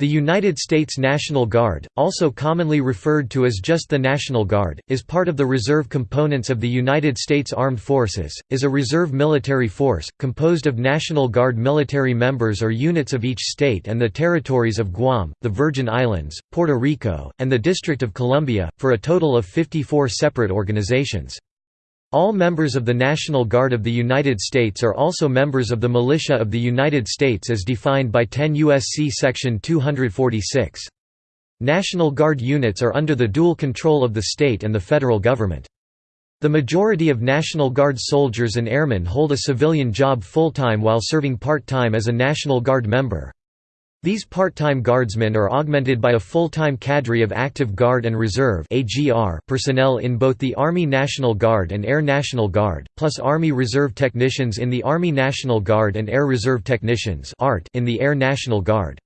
The United States National Guard, also commonly referred to as just the National Guard, is part of the reserve components of the United States Armed Forces, is a reserve military force, composed of National Guard military members or units of each state and the territories of Guam, the Virgin Islands, Puerto Rico, and the District of Columbia, for a total of 54 separate organizations. All members of the National Guard of the United States are also members of the Militia of the United States as defined by 10 U.S.C. Section 246. National Guard units are under the dual control of the state and the federal government. The majority of National Guard soldiers and airmen hold a civilian job full-time while serving part-time as a National Guard member. These part-time guardsmen are augmented by a full-time cadre of active Guard and Reserve personnel in both the Army National Guard and Air National Guard, plus Army Reserve technicians in the Army National Guard and Air Reserve technicians in the Air National Guard.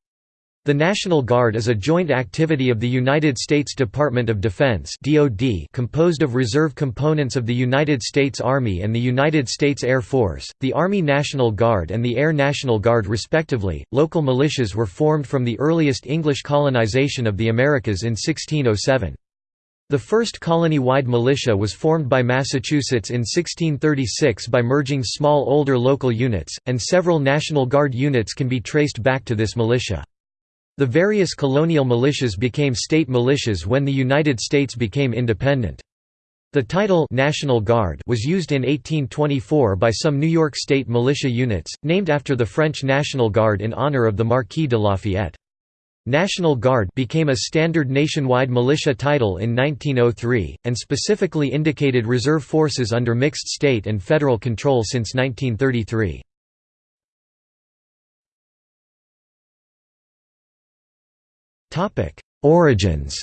The National Guard is a joint activity of the United States Department of Defense (DoD), composed of reserve components of the United States Army and the United States Air Force, the Army National Guard and the Air National Guard respectively. Local militias were formed from the earliest English colonization of the Americas in 1607. The first colony-wide militia was formed by Massachusetts in 1636 by merging small older local units, and several National Guard units can be traced back to this militia. The various colonial militias became state militias when the United States became independent. The title National Guard was used in 1824 by some New York State militia units, named after the French National Guard in honor of the Marquis de Lafayette. National Guard became a standard nationwide militia title in 1903, and specifically indicated reserve forces under mixed state and federal control since 1933. Origins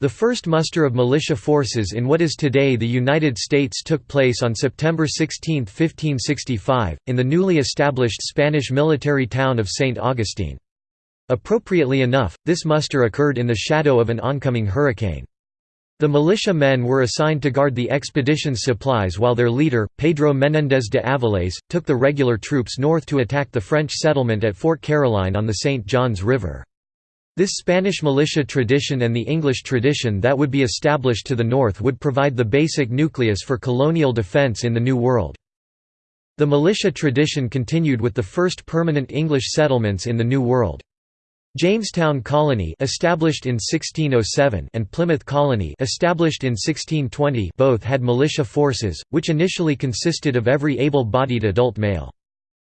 The first muster of militia forces in what is today the United States took place on September 16, 1565, in the newly established Spanish military town of St. Augustine. Appropriately enough, this muster occurred in the shadow of an oncoming hurricane. The militia men were assigned to guard the expedition's supplies while their leader, Pedro Menéndez de Avilés, took the regular troops north to attack the French settlement at Fort Caroline on the St. Johns River. This Spanish militia tradition and the English tradition that would be established to the north would provide the basic nucleus for colonial defense in the New World. The militia tradition continued with the first permanent English settlements in the New World. Jamestown Colony established in 1607 and Plymouth Colony established in 1620 both had militia forces, which initially consisted of every able-bodied adult male.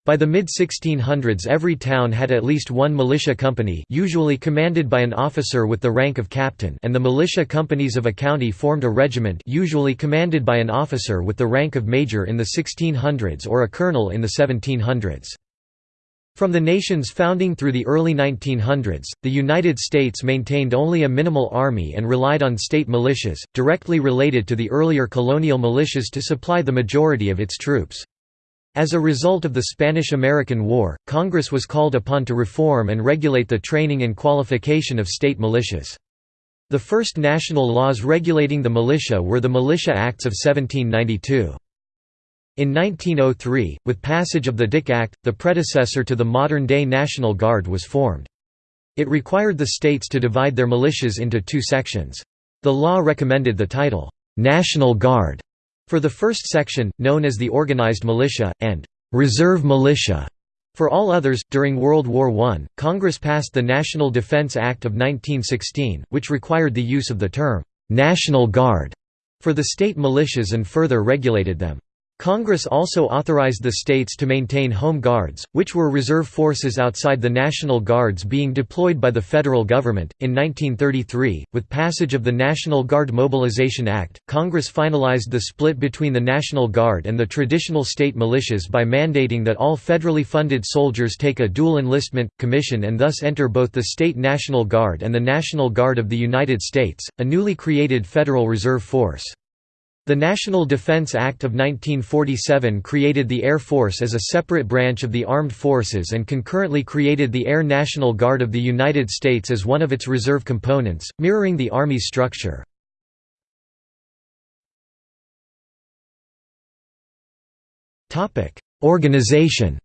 By the mid-1600s every town had at least one militia company usually commanded by an officer with the rank of captain and the militia companies of a county formed a regiment usually commanded by an officer with the rank of major in the 1600s or a colonel in the 1700s. From the nation's founding through the early 1900s, the United States maintained only a minimal army and relied on state militias, directly related to the earlier colonial militias to supply the majority of its troops. As a result of the Spanish–American War, Congress was called upon to reform and regulate the training and qualification of state militias. The first national laws regulating the militia were the Militia Acts of 1792. In 1903, with passage of the Dick Act, the predecessor to the modern-day National Guard was formed. It required the states to divide their militias into two sections. The law recommended the title, "'National Guard' for the first section, known as the Organized Militia, and "'Reserve Militia' For all others, during World War I, Congress passed the National Defense Act of 1916, which required the use of the term, "'National Guard' for the state militias and further regulated them. Congress also authorized the states to maintain Home Guards, which were reserve forces outside the National Guards being deployed by the federal government. In 1933, with passage of the National Guard Mobilization Act, Congress finalized the split between the National Guard and the traditional state militias by mandating that all federally funded soldiers take a dual enlistment commission and thus enter both the state National Guard and the National Guard of the United States, a newly created Federal Reserve Force. The National Defense Act of 1947 created the Air Force as a separate branch of the armed forces and concurrently created the Air National Guard of the United States as one of its reserve components, mirroring the Army's structure. Organization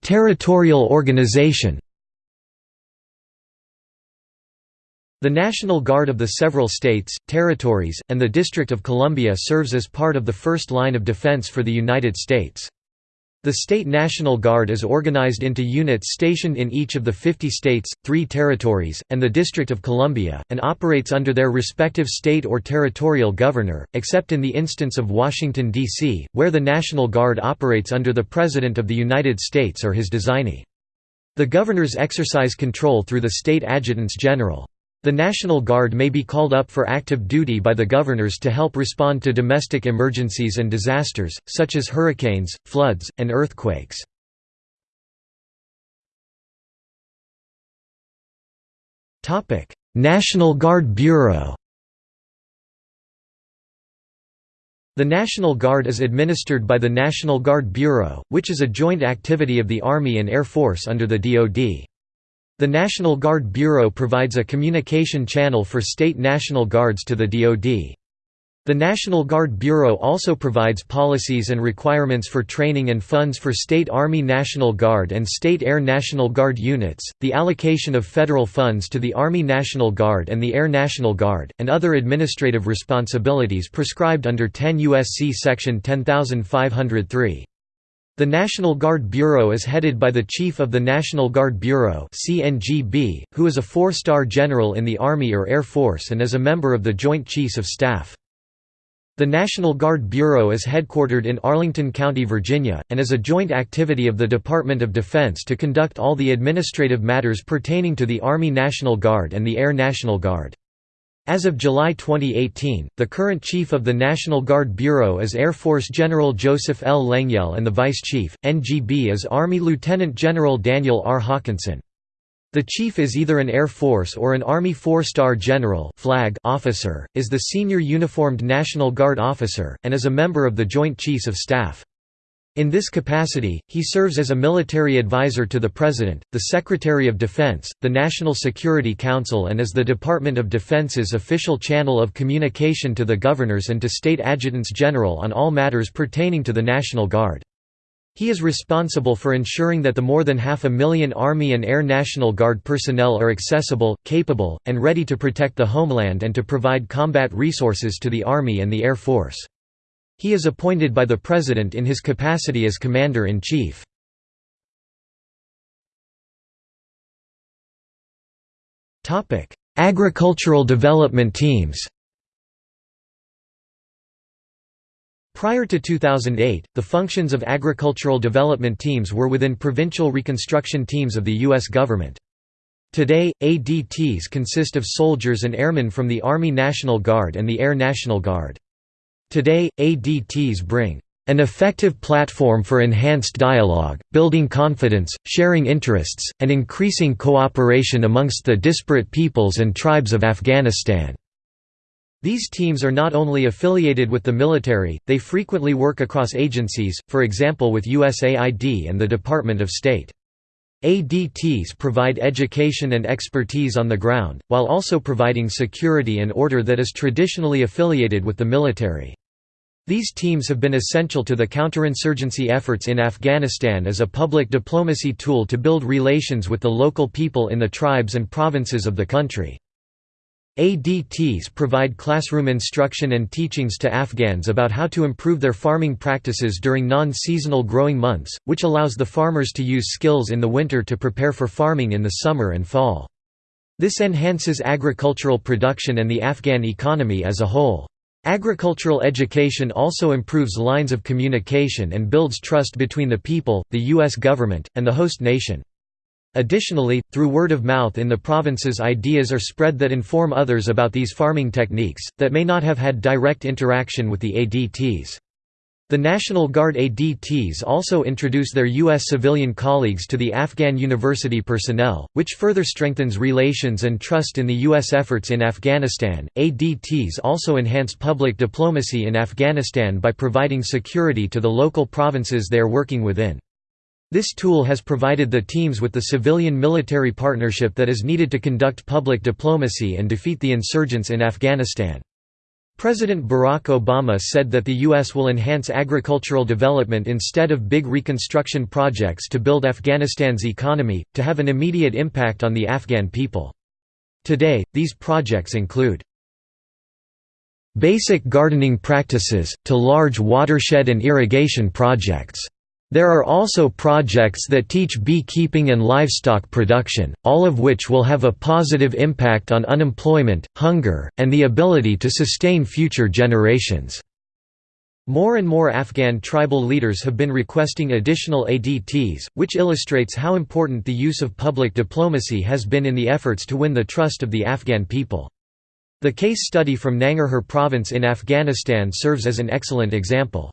Territorial organization The National Guard of the several states, territories, and the District of Columbia serves as part of the first line of defense for the United States. The State National Guard is organized into units stationed in each of the 50 states, three territories, and the District of Columbia, and operates under their respective state or territorial governor, except in the instance of Washington, D.C., where the National Guard operates under the President of the United States or his designee. The governors exercise control through the state adjutants general. The National Guard may be called up for active duty by the governors to help respond to domestic emergencies and disasters, such as hurricanes, floods, and earthquakes. National Guard Bureau The National Guard is administered by the National Guard Bureau, which is a joint activity of the Army and Air Force under the DoD. The National Guard Bureau provides a communication channel for state National Guards to the DoD. The National Guard Bureau also provides policies and requirements for training and funds for State Army National Guard and State Air National Guard units, the allocation of federal funds to the Army National Guard and the Air National Guard, and other administrative responsibilities prescribed under 10 U.S.C. Section 10503. The National Guard Bureau is headed by the Chief of the National Guard Bureau CNGB, who is a four-star general in the Army or Air Force and is a member of the Joint Chiefs of Staff. The National Guard Bureau is headquartered in Arlington County, Virginia, and is a joint activity of the Department of Defense to conduct all the administrative matters pertaining to the Army National Guard and the Air National Guard. As of July 2018, the current chief of the National Guard Bureau is Air Force General Joseph L. Lengyel and the vice chief, NGB is Army Lieutenant General Daniel R. Hokanson. The chief is either an Air Force or an Army four-star general flag officer, is the senior uniformed National Guard officer, and is a member of the Joint Chiefs of Staff. In this capacity, he serves as a military advisor to the President, the Secretary of Defense, the National Security Council and as the Department of Defense's official channel of communication to the governors and to state adjutants general on all matters pertaining to the National Guard. He is responsible for ensuring that the more than half a million Army and Air National Guard personnel are accessible, capable, and ready to protect the homeland and to provide combat resources to the Army and the Air Force. He is appointed by the President in his capacity as Commander-in-Chief. Agricultural development teams Prior to 2008, the functions of agricultural development teams were within provincial reconstruction teams of the U.S. government. Today, ADTs consist of soldiers and airmen from the Army National Guard and the Air National Guard. Today, ADTs bring an effective platform for enhanced dialogue, building confidence, sharing interests, and increasing cooperation amongst the disparate peoples and tribes of Afghanistan." These teams are not only affiliated with the military, they frequently work across agencies, for example with USAID and the Department of State. ADTs provide education and expertise on the ground, while also providing security and order that is traditionally affiliated with the military. These teams have been essential to the counterinsurgency efforts in Afghanistan as a public diplomacy tool to build relations with the local people in the tribes and provinces of the country. ADTs provide classroom instruction and teachings to Afghans about how to improve their farming practices during non-seasonal growing months, which allows the farmers to use skills in the winter to prepare for farming in the summer and fall. This enhances agricultural production and the Afghan economy as a whole. Agricultural education also improves lines of communication and builds trust between the people, the U.S. government, and the host nation. Additionally, through word of mouth in the provinces ideas are spread that inform others about these farming techniques, that may not have had direct interaction with the ADTs. The National Guard ADTs also introduce their U.S. civilian colleagues to the Afghan university personnel, which further strengthens relations and trust in the U.S. efforts in Afghanistan. ADTs also enhance public diplomacy in Afghanistan by providing security to the local provinces they are working within. This tool has provided the teams with the civilian-military partnership that is needed to conduct public diplomacy and defeat the insurgents in Afghanistan. President Barack Obama said that the U.S. will enhance agricultural development instead of big reconstruction projects to build Afghanistan's economy, to have an immediate impact on the Afghan people. Today, these projects include basic gardening practices, to large watershed and irrigation projects. There are also projects that teach beekeeping and livestock production, all of which will have a positive impact on unemployment, hunger, and the ability to sustain future generations. More and more Afghan tribal leaders have been requesting additional ADTs, which illustrates how important the use of public diplomacy has been in the efforts to win the trust of the Afghan people. The case study from Nangarhar province in Afghanistan serves as an excellent example.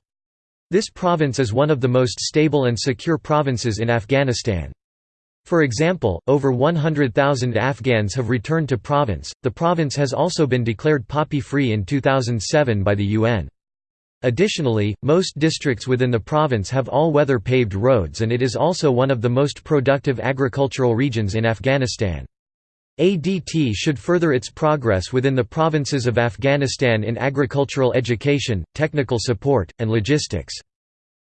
This province is one of the most stable and secure provinces in Afghanistan. For example, over 100,000 Afghans have returned to province. The province has also been declared poppy-free in 2007 by the UN. Additionally, most districts within the province have all-weather paved roads and it is also one of the most productive agricultural regions in Afghanistan. ADT should further its progress within the provinces of Afghanistan in agricultural education, technical support, and logistics.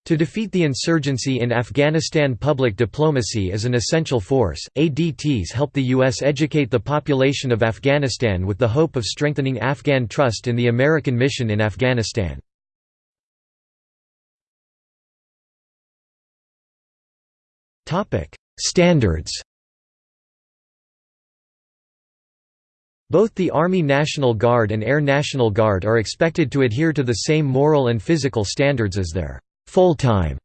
To defeat the insurgency in Afghanistan public diplomacy is an essential force. ADTs help the U.S. educate the population of Afghanistan with the hope of strengthening Afghan trust in the American mission in Afghanistan. Standards Both the Army National Guard and Air National Guard are expected to adhere to the same moral and physical standards as their full-time,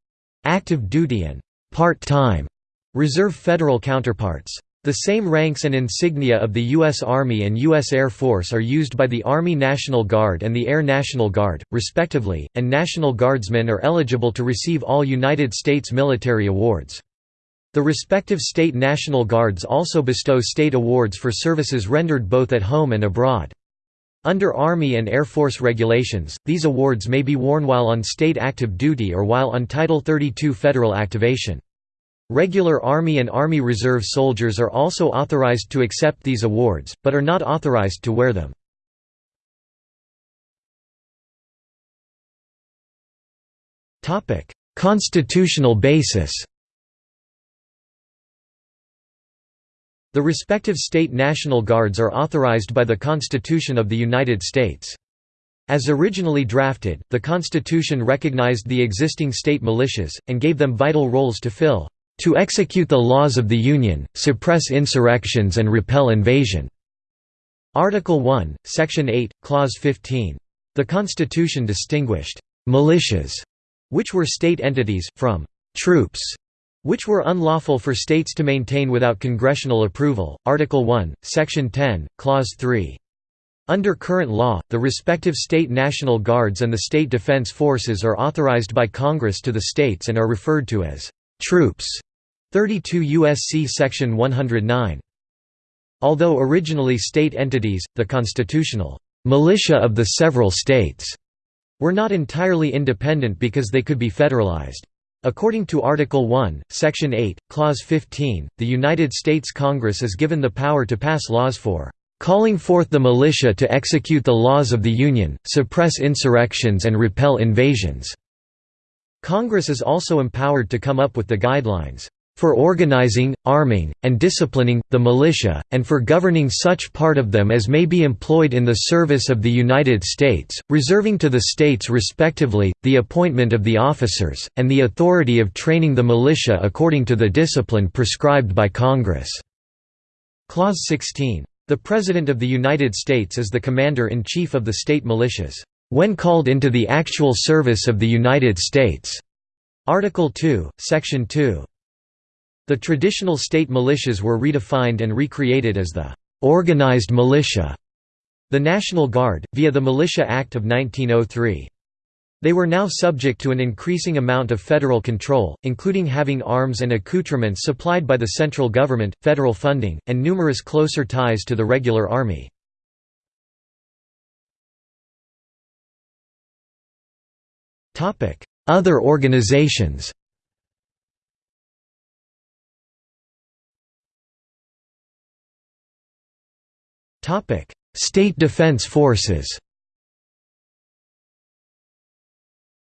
active duty and part-time reserve federal counterparts. The same ranks and insignia of the U.S. Army and U.S. Air Force are used by the Army National Guard and the Air National Guard, respectively, and National Guardsmen are eligible to receive all United States military awards. The respective state National Guards also bestow state awards for services rendered both at home and abroad. Under Army and Air Force regulations, these awards may be worn while on state active duty or while on Title 32 federal activation. Regular Army and Army Reserve soldiers are also authorized to accept these awards, but are not authorized to wear them. Constitutional basis The respective state National Guards are authorized by the Constitution of the United States. As originally drafted, the Constitution recognized the existing state militias, and gave them vital roles to fill, "...to execute the laws of the Union, suppress insurrections and repel invasion." Article 1, Section 8, Clause 15. The Constitution distinguished, "...militias", which were state entities, from "...troops", which were unlawful for states to maintain without congressional approval. Article 1, Section 10, Clause 3. Under current law, the respective state National Guards and the state defense forces are authorized by Congress to the states and are referred to as troops. 32 U.S.C. Section 109. Although originally state entities, the constitutional militia of the several states were not entirely independent because they could be federalized. According to Article 1, Section 8, Clause 15, the United States Congress is given the power to pass laws for calling forth the militia to execute the laws of the Union, suppress insurrections and repel invasions." Congress is also empowered to come up with the guidelines for organizing, arming, and disciplining, the militia, and for governing such part of them as may be employed in the service of the United States, reserving to the states respectively, the appointment of the officers, and the authority of training the militia according to the discipline prescribed by Congress." Clause 16. The President of the United States is the Commander-in-Chief of the state militias, "...when called into the actual service of the United States." Article 2, Section 2. The traditional state militias were redefined and recreated as the «organized militia», the National Guard, via the Militia Act of 1903. They were now subject to an increasing amount of federal control, including having arms and accoutrements supplied by the central government, federal funding, and numerous closer ties to the regular army. Other organizations State Defense Forces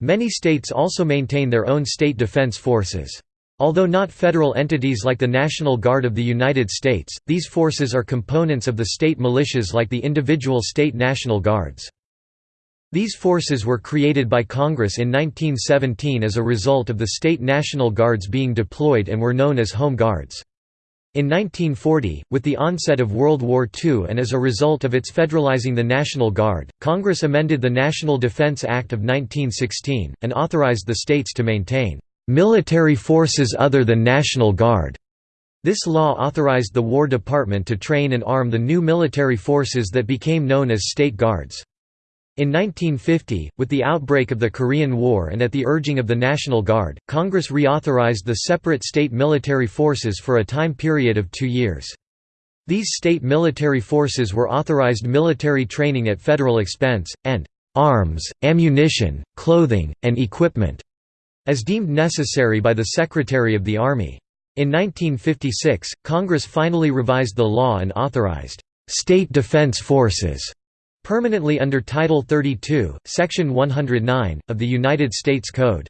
Many states also maintain their own state defense forces. Although not federal entities like the National Guard of the United States, these forces are components of the state militias like the individual state National Guards. These forces were created by Congress in 1917 as a result of the state National Guards being deployed and were known as Home Guards. In 1940, with the onset of World War II and as a result of its federalizing the National Guard, Congress amended the National Defense Act of 1916, and authorized the states to maintain military forces other than National Guard. This law authorized the War Department to train and arm the new military forces that became known as State Guards. In 1950, with the outbreak of the Korean War and at the urging of the National Guard, Congress reauthorized the separate state military forces for a time period of two years. These state military forces were authorized military training at federal expense, and arms, ammunition, clothing, and equipment as deemed necessary by the Secretary of the Army. In 1956, Congress finally revised the law and authorized state defense forces permanently under Title 32, Section 109, of the United States Code.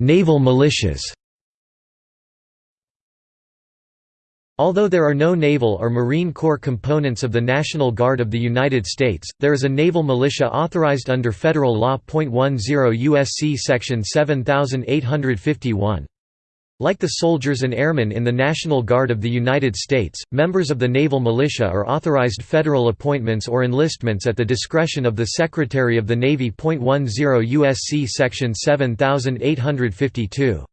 Naval militias Although there are no naval or Marine Corps components of the National Guard of the United States, there is a naval militia authorized under federal law. 10 USC section 7851. Like the soldiers and airmen in the National Guard of the United States, members of the naval militia are authorized federal appointments or enlistments at the discretion of the Secretary of the Navy. 10 USC section 7852.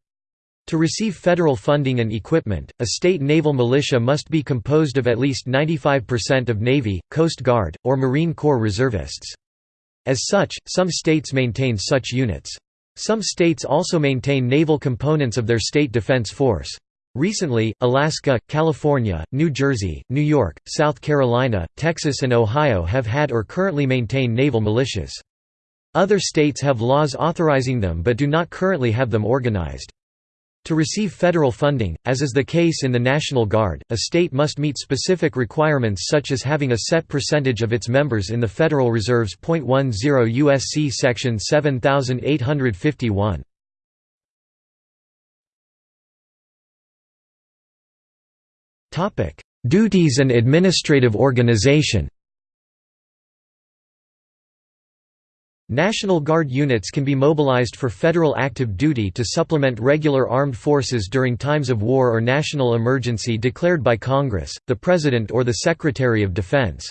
To receive federal funding and equipment, a state naval militia must be composed of at least 95% of Navy, Coast Guard, or Marine Corps reservists. As such, some states maintain such units. Some states also maintain naval components of their state defense force. Recently, Alaska, California, New Jersey, New York, South Carolina, Texas and Ohio have had or currently maintain naval militias. Other states have laws authorizing them but do not currently have them organized. To receive federal funding, as is the case in the National Guard, a state must meet specific requirements such as having a set percentage of its members in the Federal Reserves. 10 USC section 7851. Topic: Duties and administrative organization. National Guard units can be mobilized for federal active duty to supplement regular armed forces during times of war or national emergency declared by Congress, the President or the Secretary of Defense.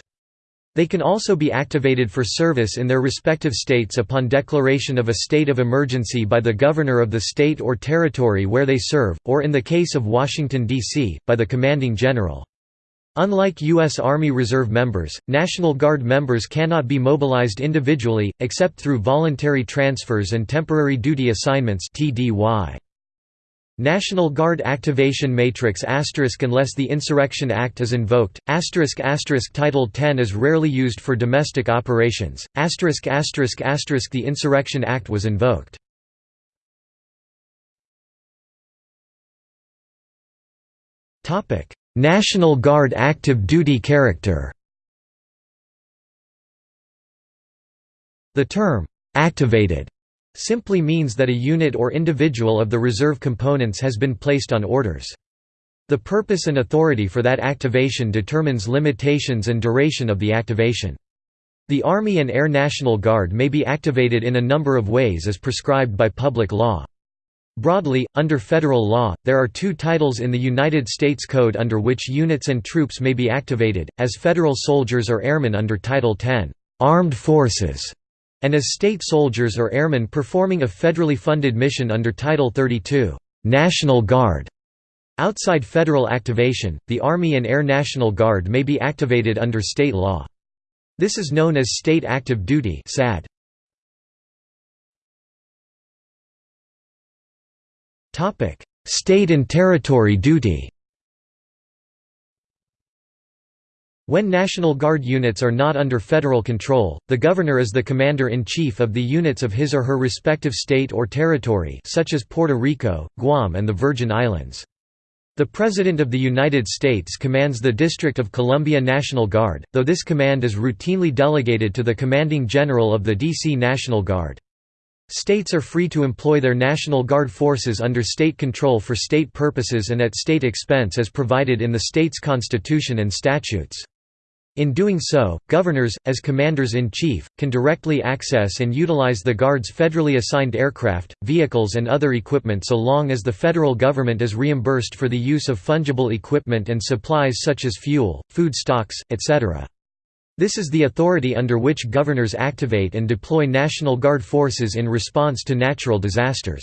They can also be activated for service in their respective states upon declaration of a state of emergency by the governor of the state or territory where they serve, or in the case of Washington, D.C., by the commanding general. Unlike U.S. Army Reserve members, National Guard members cannot be mobilized individually, except through voluntary transfers and temporary duty assignments National Guard Activation Matrix unless the Insurrection Act is invoked, Title 10 is rarely used for domestic operations, the Insurrection Act was invoked. National Guard active duty character The term, "'activated' simply means that a unit or individual of the reserve components has been placed on orders. The purpose and authority for that activation determines limitations and duration of the activation. The Army and Air National Guard may be activated in a number of ways as prescribed by public law. Broadly, under federal law, there are two titles in the United States Code under which units and troops may be activated, as federal soldiers or airmen under Title 10, "'Armed Forces' and as state soldiers or airmen performing a federally funded mission under Title 32, "'National Guard'. Outside federal activation, the Army and Air National Guard may be activated under state law. This is known as State Active Duty SAD. State and territory duty When National Guard units are not under federal control, the governor is the commander-in-chief of the units of his or her respective state or territory such as Puerto Rico, Guam and the Virgin Islands. The President of the United States commands the District of Columbia National Guard, though this command is routinely delegated to the Commanding General of the D.C. National Guard. States are free to employ their National Guard forces under state control for state purposes and at state expense as provided in the state's constitution and statutes. In doing so, governors, as commanders-in-chief, can directly access and utilize the Guard's federally assigned aircraft, vehicles and other equipment so long as the federal government is reimbursed for the use of fungible equipment and supplies such as fuel, food stocks, etc. This is the authority under which governors activate and deploy National Guard forces in response to natural disasters.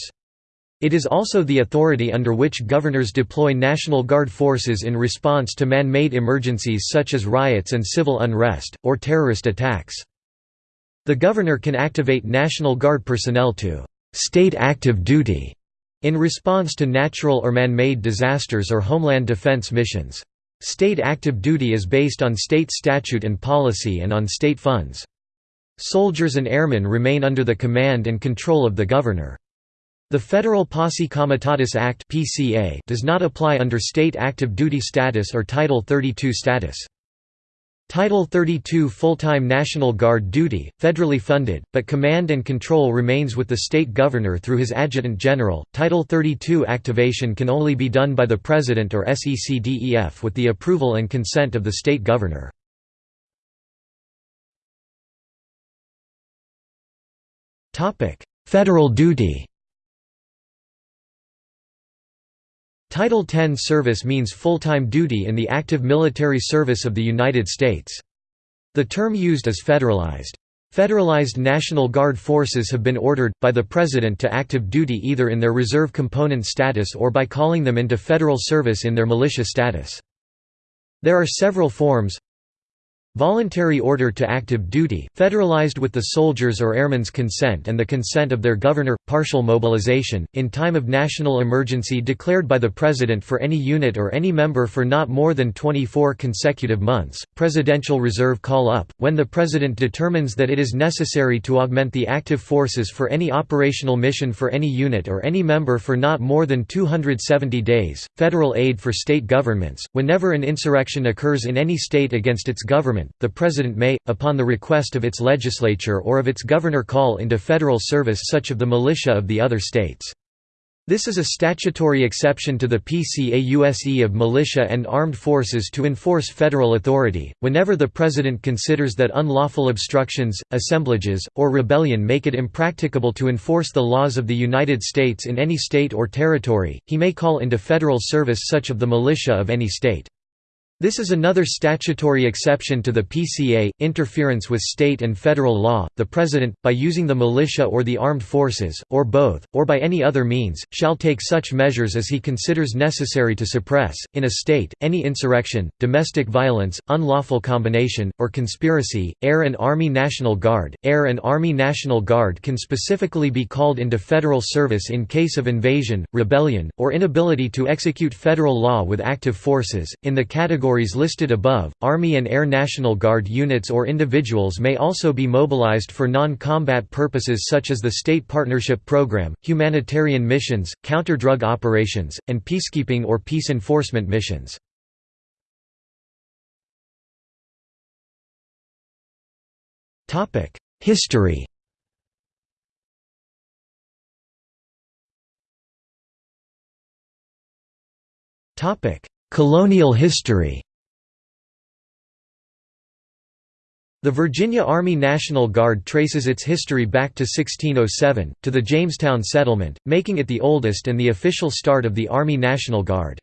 It is also the authority under which governors deploy National Guard forces in response to man-made emergencies such as riots and civil unrest, or terrorist attacks. The governor can activate National Guard personnel to «state active duty» in response to natural or man-made disasters or homeland defense missions. State active duty is based on state statute and policy and on state funds. Soldiers and airmen remain under the command and control of the governor. The Federal Posse Comitatus Act does not apply under state active duty status or Title 32 status. Title 32 full-time National Guard duty, federally funded, but command and control remains with the state governor through his adjutant general. Title 32 activation can only be done by the President or SECDEF with the approval and consent of the state governor. Topic: Federal duty Title 10 service means full-time duty in the active military service of the United States. The term used is federalized. Federalized National Guard forces have been ordered, by the President to active duty either in their reserve component status or by calling them into federal service in their militia status. There are several forms Voluntary order to active duty, federalized with the soldiers' or airmen's consent and the consent of their governor, partial mobilization, in time of national emergency declared by the President for any unit or any member for not more than 24 consecutive months, presidential reserve call-up, when the President determines that it is necessary to augment the active forces for any operational mission for any unit or any member for not more than 270 days, federal aid for state governments, whenever an insurrection occurs in any state against its government the President may, upon the request of its legislature or of its governor call into federal service such of the militia of the other states. This is a statutory exception to the PCAUSE of militia and armed forces to enforce federal authority, whenever the President considers that unlawful obstructions, assemblages, or rebellion make it impracticable to enforce the laws of the United States in any state or territory, he may call into federal service such of the militia of any state. This is another statutory exception to the PCA, interference with state and federal law. The President, by using the militia or the armed forces, or both, or by any other means, shall take such measures as he considers necessary to suppress, in a state, any insurrection, domestic violence, unlawful combination, or conspiracy. Air and Army National Guard Air and Army National Guard can specifically be called into federal service in case of invasion, rebellion, or inability to execute federal law with active forces. In the category categories listed above, Army and Air National Guard units or individuals may also be mobilized for non-combat purposes such as the State Partnership Program, humanitarian missions, counter-drug operations, and peacekeeping or peace enforcement missions. History Topic: Colonial history The Virginia Army National Guard traces its history back to 1607, to the Jamestown settlement, making it the oldest and the official start of the Army National Guard.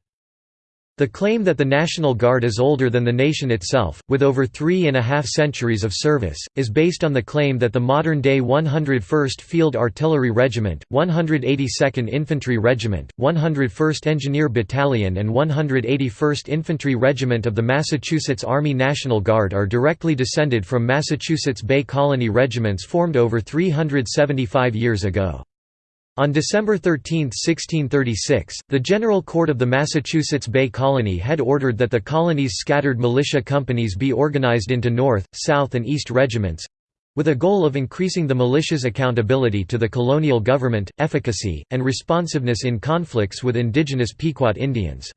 The claim that the National Guard is older than the nation itself, with over three and a half centuries of service, is based on the claim that the modern-day 101st Field Artillery Regiment, 182nd Infantry Regiment, 101st Engineer Battalion and 181st Infantry Regiment of the Massachusetts Army National Guard are directly descended from Massachusetts Bay Colony regiments formed over 375 years ago. On December 13, 1636, the General Court of the Massachusetts Bay Colony had ordered that the colony's scattered militia companies be organized into North, South and East regiments—with a goal of increasing the militia's accountability to the colonial government, efficacy, and responsiveness in conflicts with indigenous Pequot Indians.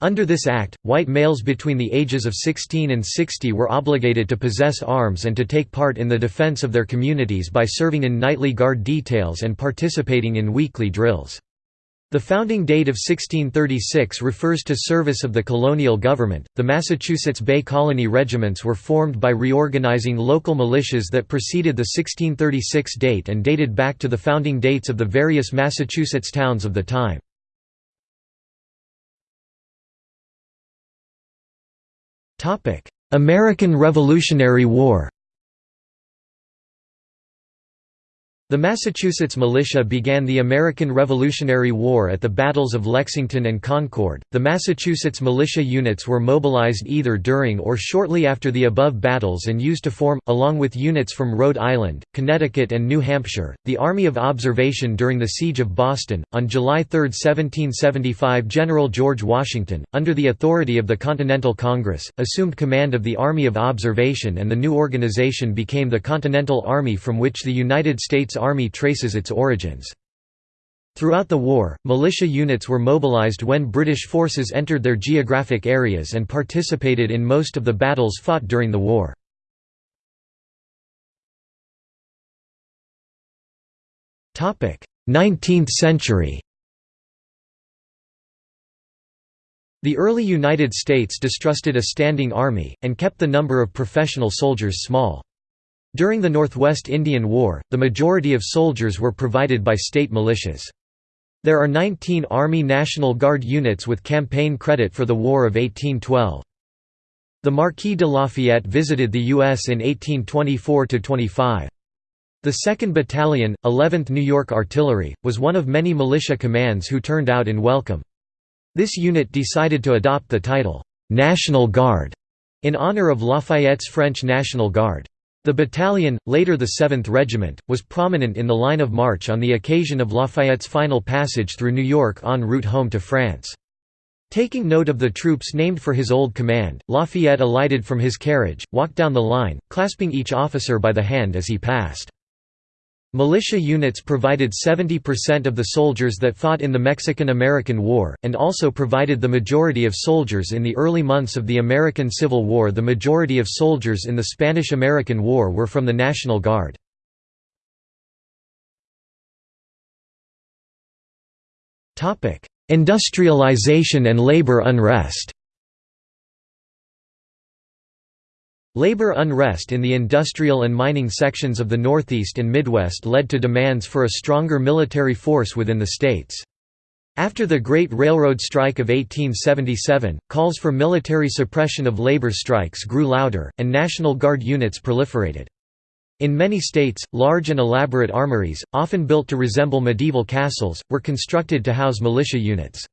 Under this act, white males between the ages of 16 and 60 were obligated to possess arms and to take part in the defense of their communities by serving in nightly guard details and participating in weekly drills. The founding date of 1636 refers to service of the colonial government. The Massachusetts Bay Colony regiments were formed by reorganizing local militias that preceded the 1636 date and dated back to the founding dates of the various Massachusetts towns of the time. American Revolutionary War The Massachusetts militia began the American Revolutionary War at the battles of Lexington and Concord. The Massachusetts militia units were mobilized either during or shortly after the above battles and used to form, along with units from Rhode Island, Connecticut, and New Hampshire, the Army of Observation during the Siege of Boston. On July 3, 1775, General George Washington, under the authority of the Continental Congress, assumed command of the Army of Observation, and the new organization became the Continental Army from which the United States Army traces its origins. Throughout the war, militia units were mobilized when British forces entered their geographic areas and participated in most of the battles fought during the war. Topic: Nineteenth century The early United States distrusted a standing army, and kept the number of professional soldiers small. During the Northwest Indian War, the majority of soldiers were provided by state militias. There are 19 Army National Guard units with campaign credit for the War of 1812. The Marquis de Lafayette visited the U.S. in 1824–25. The 2nd Battalion, 11th New York Artillery, was one of many militia commands who turned out in welcome. This unit decided to adopt the title, "'National Guard' in honor of Lafayette's French National Guard. The battalion, later the 7th Regiment, was prominent in the line of march on the occasion of Lafayette's final passage through New York en route home to France. Taking note of the troops named for his old command, Lafayette alighted from his carriage, walked down the line, clasping each officer by the hand as he passed. Militia units provided 70% of the soldiers that fought in the Mexican–American War, and also provided the majority of soldiers in the early months of the American Civil War The majority of soldiers in the Spanish–American War were from the National Guard. Industrialization and labor unrest Labor unrest in the industrial and mining sections of the Northeast and Midwest led to demands for a stronger military force within the states. After the Great Railroad Strike of 1877, calls for military suppression of labor strikes grew louder, and National Guard units proliferated. In many states, large and elaborate armories, often built to resemble medieval castles, were constructed to house militia units.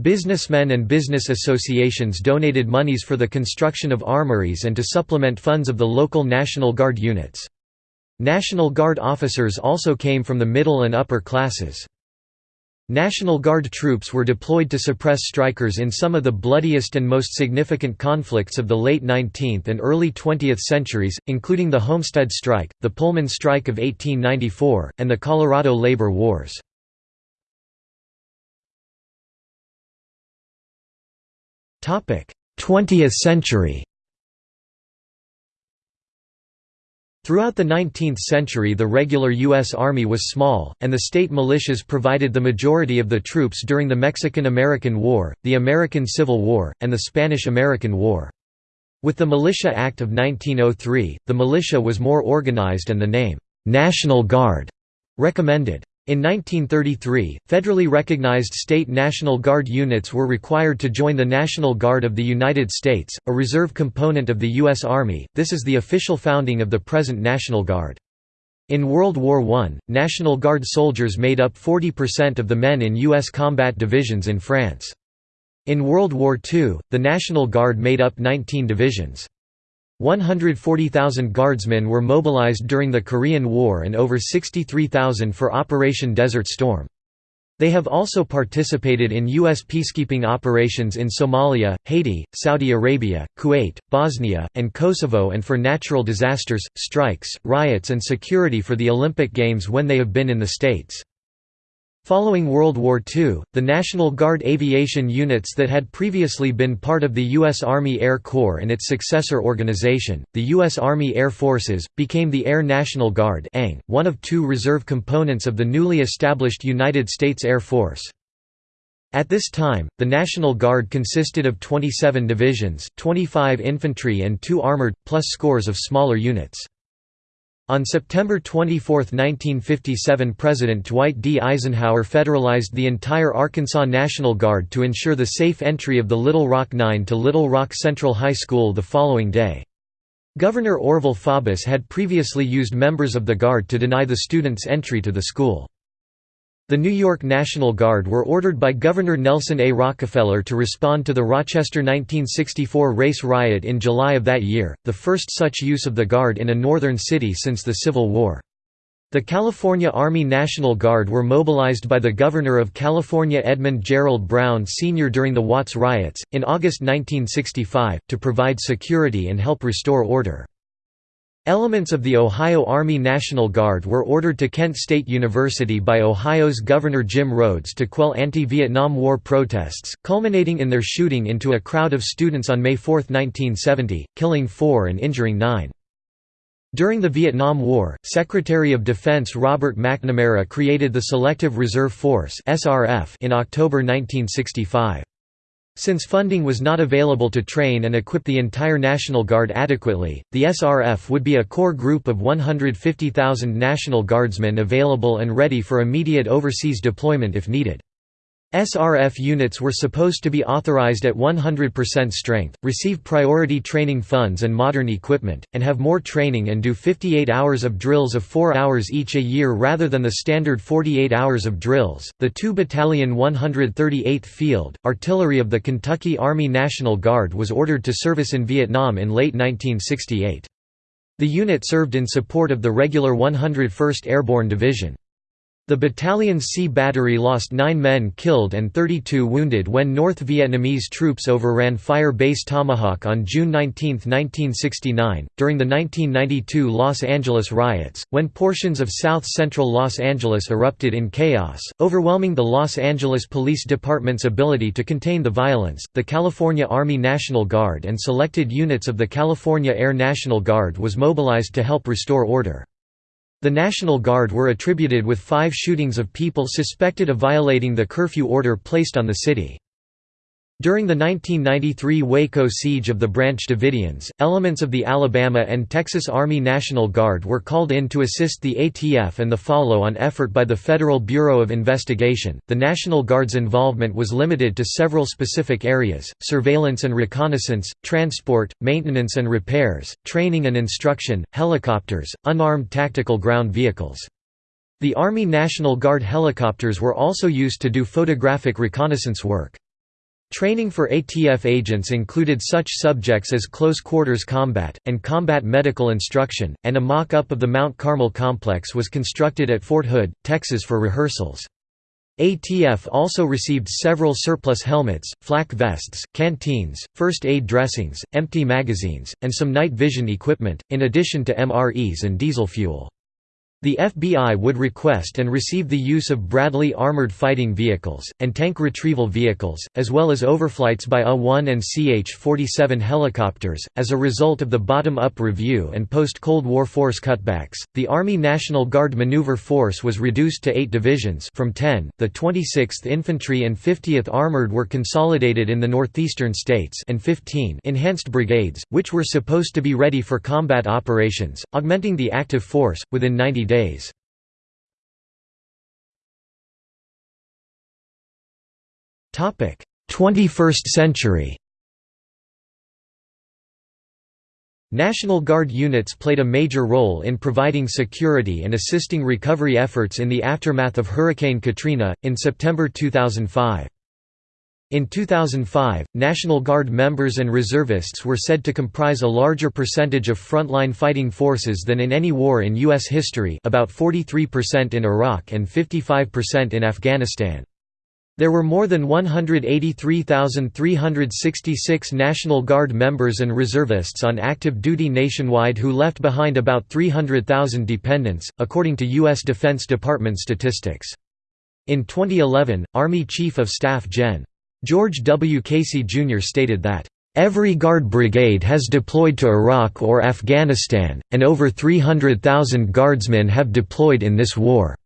Businessmen and business associations donated monies for the construction of armories and to supplement funds of the local National Guard units. National Guard officers also came from the middle and upper classes. National Guard troops were deployed to suppress strikers in some of the bloodiest and most significant conflicts of the late 19th and early 20th centuries, including the Homestead Strike, the Pullman Strike of 1894, and the Colorado Labor Wars. 20th century Throughout the 19th century the regular U.S. Army was small, and the state militias provided the majority of the troops during the Mexican–American War, the American Civil War, and the Spanish–American War. With the Militia Act of 1903, the militia was more organized and the name, "'National Guard' recommended. In 1933, federally recognized state National Guard units were required to join the National Guard of the United States, a reserve component of the U.S. Army. This is the official founding of the present National Guard. In World War I, National Guard soldiers made up 40% of the men in U.S. combat divisions in France. In World War II, the National Guard made up 19 divisions. 140,000 guardsmen were mobilized during the Korean War and over 63,000 for Operation Desert Storm. They have also participated in U.S. peacekeeping operations in Somalia, Haiti, Saudi Arabia, Kuwait, Bosnia, and Kosovo and for natural disasters, strikes, riots and security for the Olympic Games when they have been in the States. Following World War II, the National Guard aviation units that had previously been part of the U.S. Army Air Corps and its successor organization, the U.S. Army Air Forces, became the Air National Guard one of two reserve components of the newly established United States Air Force. At this time, the National Guard consisted of 27 divisions, 25 infantry and 2 armored, plus scores of smaller units. On September 24, 1957 President Dwight D. Eisenhower federalized the entire Arkansas National Guard to ensure the safe entry of the Little Rock Nine to Little Rock Central High School the following day. Governor Orval Faubus had previously used members of the Guard to deny the students entry to the school. The New York National Guard were ordered by Governor Nelson A. Rockefeller to respond to the Rochester 1964 race riot in July of that year, the first such use of the Guard in a northern city since the Civil War. The California Army National Guard were mobilized by the Governor of California Edmund Gerald Brown Sr. during the Watts riots, in August 1965, to provide security and help restore order. Elements of the Ohio Army National Guard were ordered to Kent State University by Ohio's Governor Jim Rhodes to quell anti-Vietnam War protests, culminating in their shooting into a crowd of students on May 4, 1970, killing four and injuring nine. During the Vietnam War, Secretary of Defense Robert McNamara created the Selective Reserve Force in October 1965. Since funding was not available to train and equip the entire National Guard adequately, the SRF would be a core group of 150,000 National Guardsmen available and ready for immediate overseas deployment if needed. SRF units were supposed to be authorized at 100% strength, receive priority training funds and modern equipment, and have more training and do 58 hours of drills of 4 hours each a year rather than the standard 48 hours of drills. The 2 Battalion 138th Field Artillery of the Kentucky Army National Guard was ordered to service in Vietnam in late 1968. The unit served in support of the regular 101st Airborne Division. The battalion's C Battery lost nine men killed and 32 wounded when North Vietnamese troops overran Fire Base Tomahawk on June 19, 1969. During the 1992 Los Angeles riots, when portions of south central Los Angeles erupted in chaos, overwhelming the Los Angeles Police Department's ability to contain the violence, the California Army National Guard and selected units of the California Air National Guard was mobilized to help restore order. The National Guard were attributed with five shootings of people suspected of violating the curfew order placed on the city. During the 1993 Waco siege of the Branch Davidians, elements of the Alabama and Texas Army National Guard were called in to assist the ATF and the follow on effort by the Federal Bureau of Investigation. The National Guard's involvement was limited to several specific areas surveillance and reconnaissance, transport, maintenance and repairs, training and instruction, helicopters, unarmed tactical ground vehicles. The Army National Guard helicopters were also used to do photographic reconnaissance work. Training for ATF agents included such subjects as close quarters combat, and combat medical instruction, and a mock-up of the Mount Carmel complex was constructed at Fort Hood, Texas for rehearsals. ATF also received several surplus helmets, flak vests, canteens, first aid dressings, empty magazines, and some night vision equipment, in addition to MREs and diesel fuel. The FBI would request and receive the use of Bradley armored fighting vehicles, and tank retrieval vehicles, as well as overflights by A-1 and CH-47 helicopters. As a result of the bottom-up review and post-Cold War force cutbacks, the Army National Guard Maneuver Force was reduced to eight divisions from 10. The 26th Infantry and 50th Armored were consolidated in the northeastern states and 15 enhanced brigades, which were supposed to be ready for combat operations, augmenting the active force, within 90 days. Topic: 21st century. National Guard units played a major role in providing security and assisting recovery efforts in the aftermath of Hurricane Katrina, in September 2005. In 2005, National Guard members and reservists were said to comprise a larger percentage of frontline fighting forces than in any war in U.S. history about 43% in Iraq and 55% in Afghanistan. There were more than 183,366 National Guard members and reservists on active duty nationwide who left behind about 300,000 dependents, according to U.S. Defense Department statistics. In 2011, Army Chief of Staff Gen. George W. Casey Jr. stated that, "...every Guard brigade has deployed to Iraq or Afghanistan, and over 300,000 Guardsmen have deployed in this war."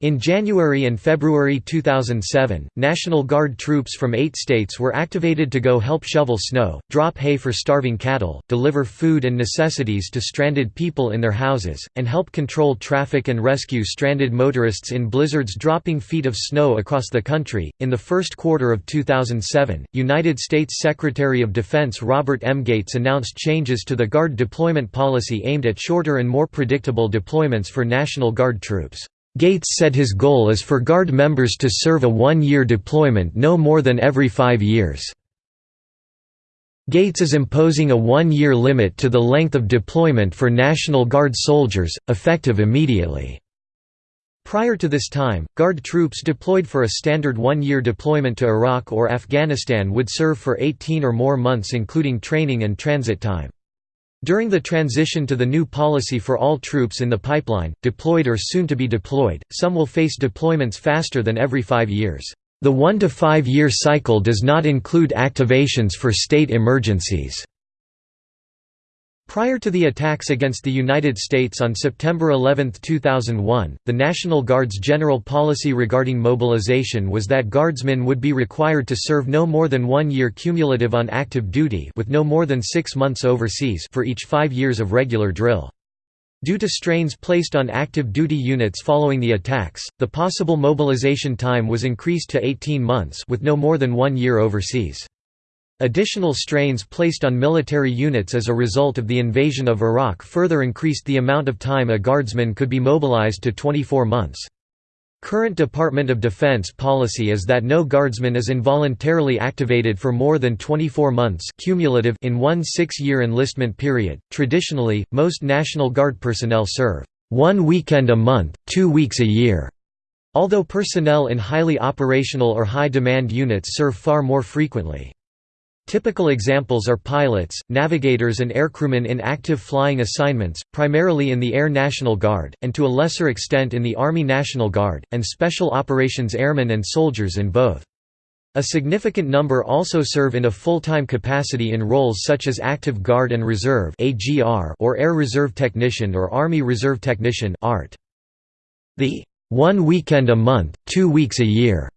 In January and February 2007, National Guard troops from eight states were activated to go help shovel snow, drop hay for starving cattle, deliver food and necessities to stranded people in their houses, and help control traffic and rescue stranded motorists in blizzards dropping feet of snow across the country. In the first quarter of 2007, United States Secretary of Defense Robert M. Gates announced changes to the Guard deployment policy aimed at shorter and more predictable deployments for National Guard troops. Gates said his goal is for Guard members to serve a one-year deployment no more than every five years. Gates is imposing a one-year limit to the length of deployment for National Guard soldiers, effective immediately. Prior to this time, Guard troops deployed for a standard one-year deployment to Iraq or Afghanistan would serve for 18 or more months including training and transit time. During the transition to the new policy for all troops in the pipeline, deployed or soon to be deployed, some will face deployments faster than every five years. The one to five year cycle does not include activations for state emergencies. Prior to the attacks against the United States on September 11, 2001, the National Guard's general policy regarding mobilization was that Guardsmen would be required to serve no more than one year cumulative on active duty with no more than six months overseas for each five years of regular drill. Due to strains placed on active duty units following the attacks, the possible mobilization time was increased to 18 months with no more than one year overseas. Additional strains placed on military units as a result of the invasion of Iraq further increased the amount of time a guardsman could be mobilized to 24 months. Current Department of Defense policy is that no guardsman is involuntarily activated for more than 24 months cumulative in one six-year enlistment period. Traditionally, most National Guard personnel serve one weekend a month, two weeks a year, although personnel in highly operational or high-demand units serve far more frequently. Typical examples are pilots, navigators and aircrewmen in active flying assignments, primarily in the Air National Guard, and to a lesser extent in the Army National Guard, and Special Operations airmen and soldiers in both. A significant number also serve in a full-time capacity in roles such as Active Guard and Reserve or Air Reserve Technician or Army Reserve Technician The one weekend a month, two weeks a year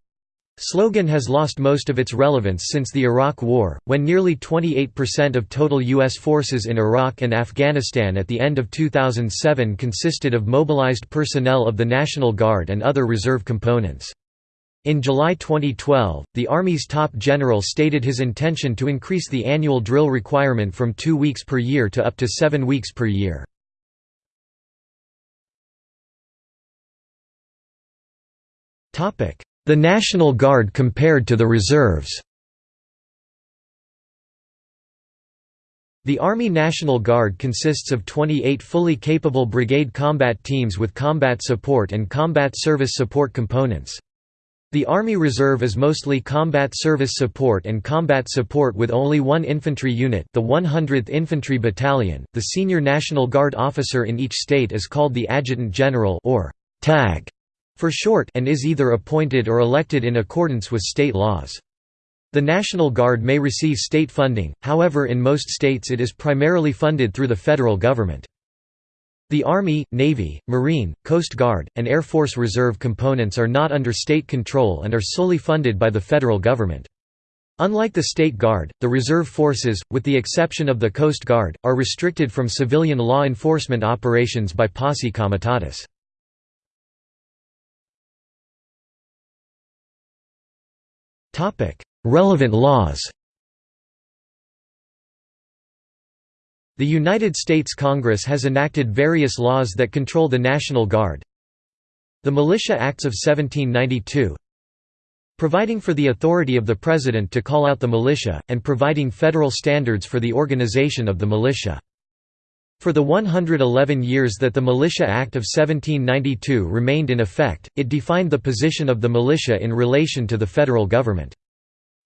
slogan has lost most of its relevance since the Iraq War, when nearly 28% of total U.S. forces in Iraq and Afghanistan at the end of 2007 consisted of mobilized personnel of the National Guard and other reserve components. In July 2012, the Army's top general stated his intention to increase the annual drill requirement from two weeks per year to up to seven weeks per year. Topic: the National Guard compared to the reserves The Army National Guard consists of 28 fully capable brigade combat teams with combat support and combat service support components. The Army Reserve is mostly combat service support and combat support with only one infantry unit the 100th Infantry Battalion. The senior National Guard officer in each state is called the Adjutant General or TAG for short and is either appointed or elected in accordance with state laws. The National Guard may receive state funding, however in most states it is primarily funded through the federal government. The Army, Navy, Marine, Coast Guard, and Air Force Reserve components are not under state control and are solely funded by the federal government. Unlike the State Guard, the reserve forces, with the exception of the Coast Guard, are restricted from civilian law enforcement operations by posse comitatus. Relevant laws The United States Congress has enacted various laws that control the National Guard. The Militia Acts of 1792 Providing for the authority of the President to call out the militia, and providing federal standards for the organization of the militia. For the 111 years that the Militia Act of 1792 remained in effect, it defined the position of the militia in relation to the federal government.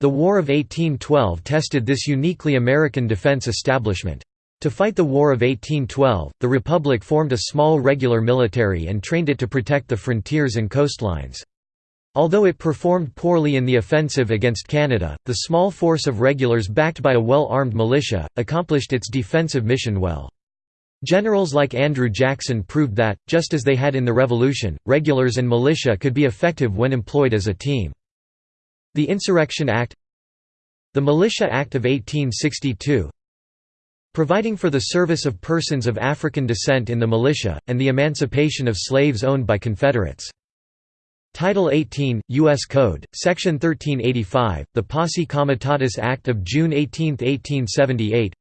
The War of 1812 tested this uniquely American defense establishment. To fight the War of 1812, the Republic formed a small regular military and trained it to protect the frontiers and coastlines. Although it performed poorly in the offensive against Canada, the small force of regulars backed by a well-armed militia, accomplished its defensive mission well. Generals like Andrew Jackson proved that, just as they had in the Revolution, regulars and militia could be effective when employed as a team. The Insurrection Act The Militia Act of 1862 providing for the service of persons of African descent in the militia, and the emancipation of slaves owned by Confederates. Title 18, U.S. Code, Section 1385, the Posse Comitatus Act of June 18, 1878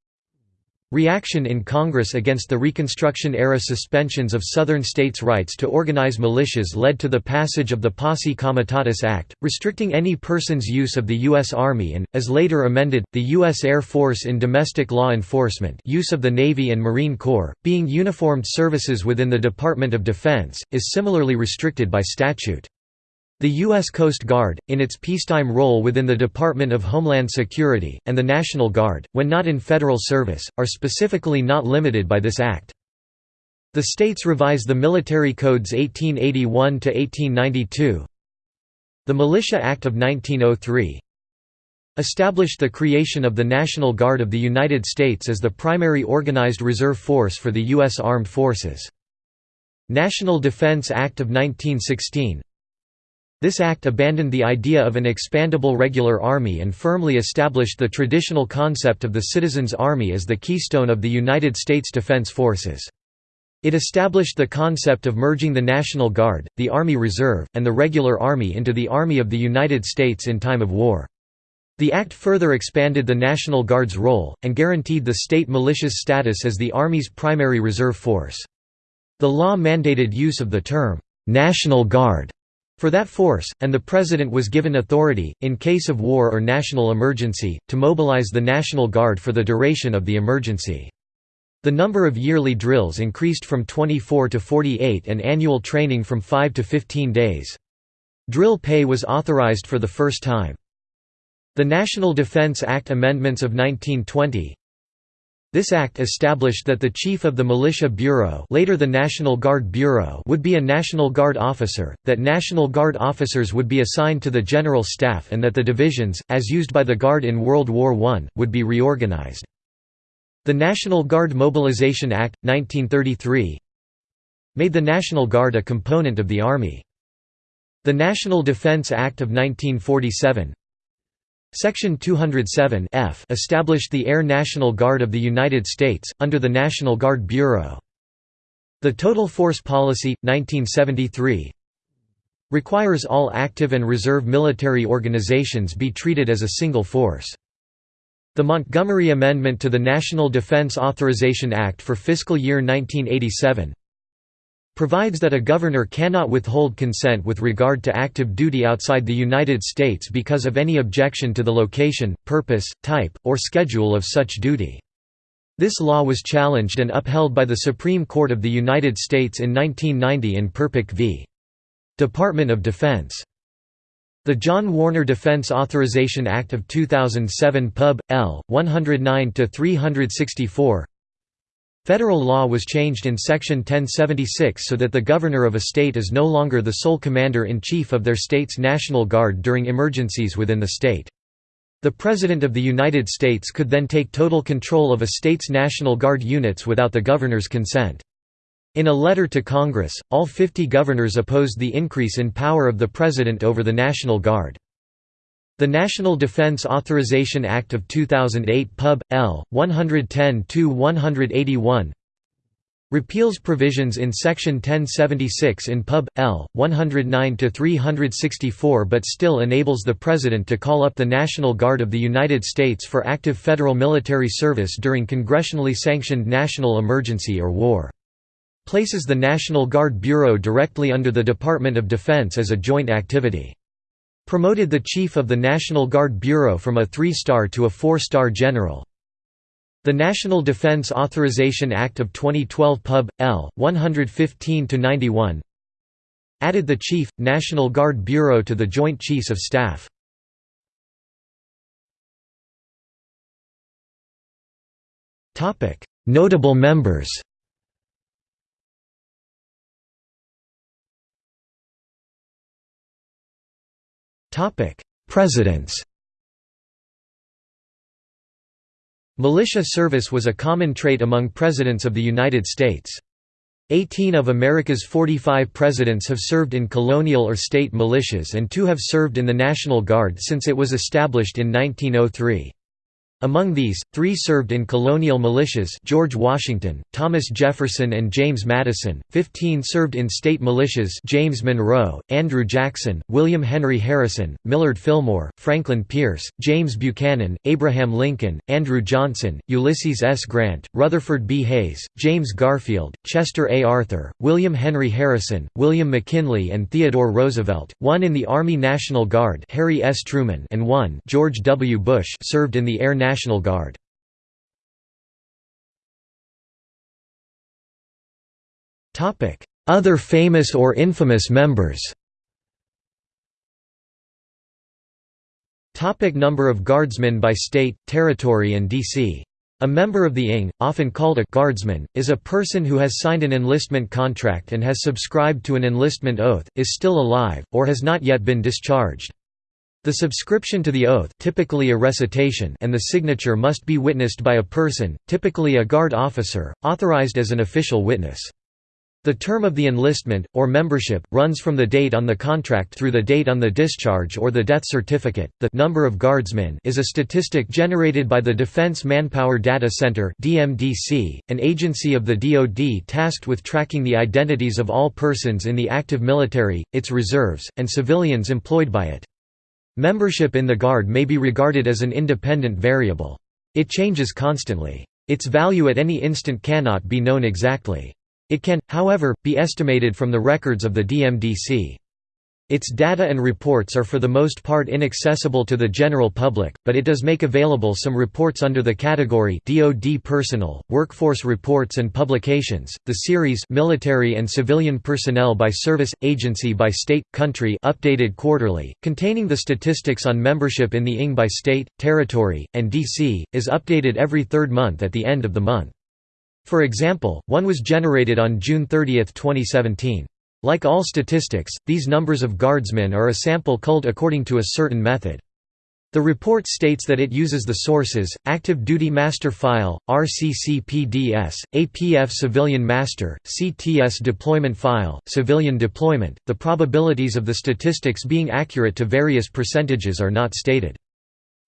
Reaction in Congress against the Reconstruction-era suspensions of Southern states' rights to organize militias led to the passage of the Posse Comitatus Act, restricting any person's use of the U.S. Army and, as later amended, the U.S. Air Force in domestic law enforcement use of the Navy and Marine Corps, being uniformed services within the Department of Defense, is similarly restricted by statute. The U.S. Coast Guard, in its peacetime role within the Department of Homeland Security, and the National Guard, when not in federal service, are specifically not limited by this act. The states revise the military codes 1881–1892 The Militia Act of 1903 established the creation of the National Guard of the United States as the primary organized reserve force for the U.S. Armed Forces. National Defense Act of 1916 this act abandoned the idea of an expandable regular army and firmly established the traditional concept of the citizens' army as the keystone of the United States Defense Forces. It established the concept of merging the National Guard, the Army Reserve, and the regular army into the Army of the United States in time of war. The act further expanded the National Guard's role, and guaranteed the state militia's status as the Army's primary reserve force. The law mandated use of the term, "'National Guard' for that force, and the President was given authority, in case of war or national emergency, to mobilize the National Guard for the duration of the emergency. The number of yearly drills increased from 24 to 48 and annual training from 5 to 15 days. Drill pay was authorized for the first time. The National Defense Act amendments of 1920 this act established that the chief of the Militia Bureau later the National Guard Bureau would be a National Guard officer, that National Guard officers would be assigned to the General Staff and that the divisions, as used by the Guard in World War I, would be reorganized. The National Guard Mobilization Act, 1933 made the National Guard a component of the Army. The National Defense Act of 1947 Section 207 F established the Air National Guard of the United States, under the National Guard Bureau. The Total Force Policy, 1973 requires all active and reserve military organizations be treated as a single force. The Montgomery Amendment to the National Defense Authorization Act for fiscal year 1987 provides that a governor cannot withhold consent with regard to active duty outside the United States because of any objection to the location, purpose, type, or schedule of such duty. This law was challenged and upheld by the Supreme Court of the United States in 1990 in Perpich v. Department of Defense. The John Warner Defense Authorization Act of 2007 Pub. L. 109-364 Federal law was changed in Section 1076 so that the governor of a state is no longer the sole commander-in-chief of their state's National Guard during emergencies within the state. The President of the United States could then take total control of a state's National Guard units without the governor's consent. In a letter to Congress, all 50 governors opposed the increase in power of the President over the National Guard. The National Defense Authorization Act of 2008 Pub. L. 110-181 repeals provisions in Section 1076 in Pub. L. 109-364 but still enables the President to call up the National Guard of the United States for active federal military service during congressionally sanctioned national emergency or war. Places the National Guard Bureau directly under the Department of Defense as a joint activity. Promoted the chief of the National Guard Bureau from a three-star to a four-star general. The National Defense Authorization Act of 2012 Pub. L. 115-91 added the Chief, National Guard Bureau to the Joint Chiefs of Staff. Notable members Presidents Militia service was a common trait among presidents of the United States. Eighteen of America's 45 presidents have served in colonial or state militias and two have served in the National Guard since it was established in 1903. Among these, three served in colonial militias George Washington, Thomas Jefferson and James Madison, 15 served in state militias James Monroe, Andrew Jackson, William Henry Harrison, Millard Fillmore, Franklin Pierce, James Buchanan, Abraham Lincoln, Andrew Johnson, Ulysses S. Grant, Rutherford B. Hayes, James Garfield, Chester A. Arthur, William Henry Harrison, William McKinley and Theodore Roosevelt, one in the Army National Guard Harry S. Truman and one George W. Bush served in the Air National Guard. Other famous or infamous members Topic number of guardsmen by state, territory and D.C. A member of the ING, often called a «guardsman», is a person who has signed an enlistment contract and has subscribed to an enlistment oath, is still alive, or has not yet been discharged. The subscription to the oath typically a recitation and the signature must be witnessed by a person, typically a guard officer, authorized as an official witness. The term of the enlistment, or membership, runs from the date on the contract through the date on the discharge or the death certificate. The number of guardsmen is a statistic generated by the Defense Manpower Data Center (DMDC), an agency of the DoD tasked with tracking the identities of all persons in the active military, its reserves, and civilians employed by it. Membership in the Guard may be regarded as an independent variable. It changes constantly. Its value at any instant cannot be known exactly. It can, however, be estimated from the records of the DMDC. Its data and reports are for the most part inaccessible to the general public, but it does make available some reports under the category DoD Personnel, Workforce Reports and Publications. The series Military and Civilian Personnel by Service Agency by State Country updated quarterly, containing the statistics on membership in the ING by state, territory, and DC, is updated every third month at the end of the month. For example, one was generated on June 30, 2017. Like all statistics, these numbers of guardsmen are a sample culled according to a certain method. The report states that it uses the sources, Active Duty Master File, RCCPDS, APF Civilian Master, CTS Deployment File, Civilian Deployment. The probabilities of the statistics being accurate to various percentages are not stated.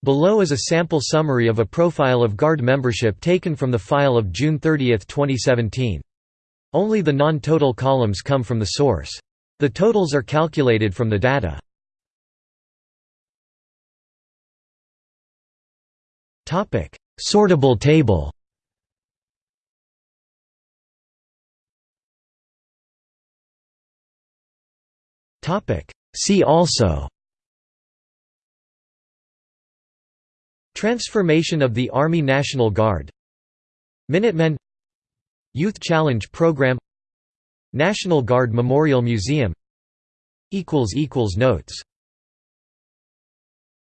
Below is a sample summary of a profile of Guard membership taken from the file of June 30, 2017. Only the non-total columns come from the source. The totals are calculated from the data. Topic: Sortable table. Topic: See also. Transformation of the Army National Guard. Minutemen Youth Challenge Program National Guard Memorial Museum Notes